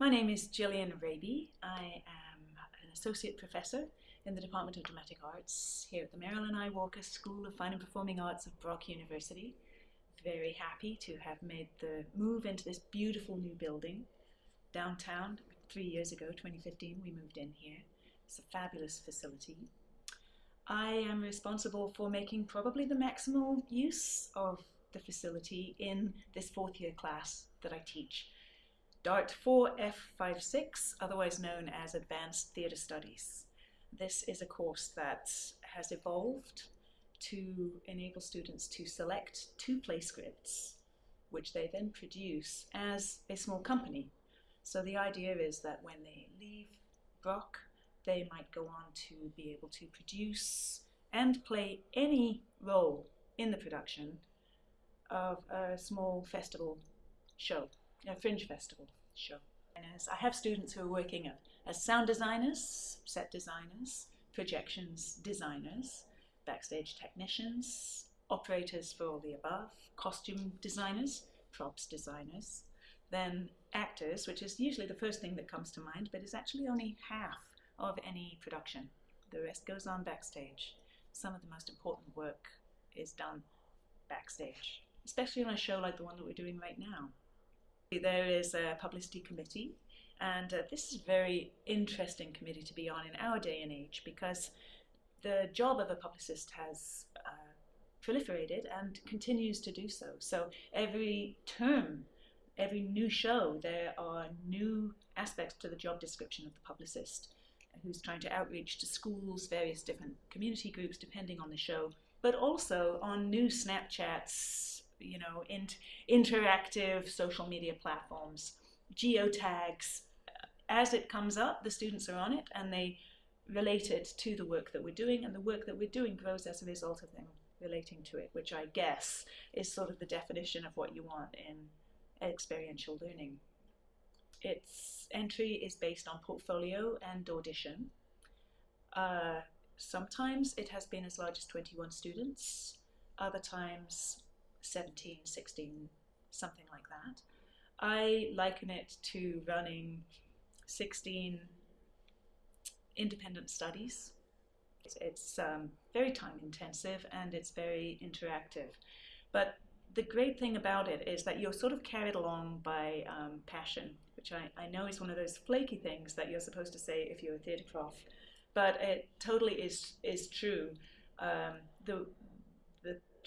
My name is Gyllian Raby. I am an associate professor in the Department of Dramatic Arts here at the Marilyn I. Walker School of Fine and Performing Arts of Brock University. Very happy to have made the move into this beautiful new building downtown. Three years ago, 2015, we moved in here. It's a fabulous facility. I am responsible for making probably the maximal use of the facility in this fourth year class that I teach. DART 4F56, otherwise known as Advanced Theatre Studies. This is a course that has evolved to enable students to select two play scripts, which they then produce as a small company. So the idea is that when they leave Brock, they might go on to be able to produce and play any role in the production of a small festival show a fringe festival show. I have students who are working as sound designers, set designers, projections designers, backstage technicians, operators for all the above, costume designers, props designers, then actors, which is usually the first thing that comes to mind, but is actually only half of any production. The rest goes on backstage. Some of the most important work is done backstage, especially on a show like the one that we're doing right now. There is a publicity committee and uh, this is a very interesting committee to be on in our day and age because the job of a publicist has uh, proliferated and continues to do so. So every term, every new show, there are new aspects to the job description of the publicist who's trying to outreach to schools, various different community groups depending on the show, but also on new Snapchats, you know, in, interactive social media platforms, geotags. As it comes up, the students are on it and they relate it to the work that we're doing, and the work that we're doing grows as a result of them relating to it, which I guess is sort of the definition of what you want in experiential learning. Its entry is based on portfolio and audition. Uh, sometimes it has been as large as 21 students, other times 17, 16, something like that. I liken it to running 16 independent studies. It's um, very time intensive and it's very interactive. But the great thing about it is that you're sort of carried along by um, passion, which I, I know is one of those flaky things that you're supposed to say if you're a theatre prof, but it totally is, is true. Um, the, the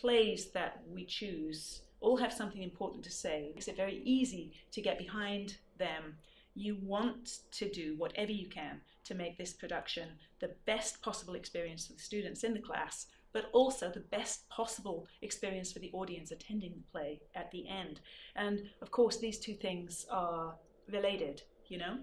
plays that we choose all have something important to say. It makes it very easy to get behind them. You want to do whatever you can to make this production the best possible experience for the students in the class, but also the best possible experience for the audience attending the play at the end. And of course, these two things are related, you know?